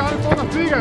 California fuga